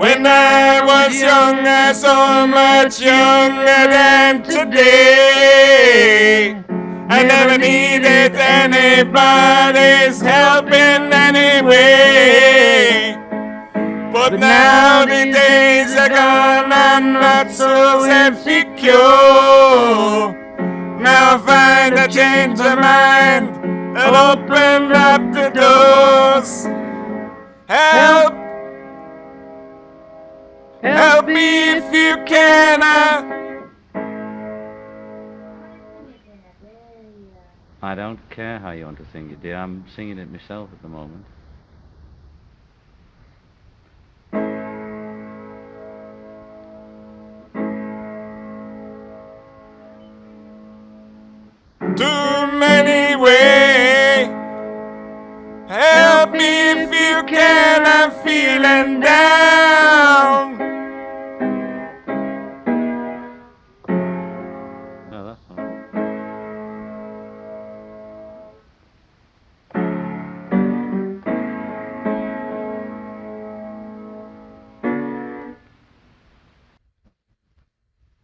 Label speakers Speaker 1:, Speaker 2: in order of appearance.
Speaker 1: When I was younger, so much younger than today. I never needed anybody's help in any way. But now the days are gone, I'm not so secure. Now I find a change of mind and open up the doors. Help! Help me if you can.
Speaker 2: I don't care how you want to sing it, dear. I'm singing it myself at the moment.
Speaker 1: too many ways. Help me if you can. I'm feeling down.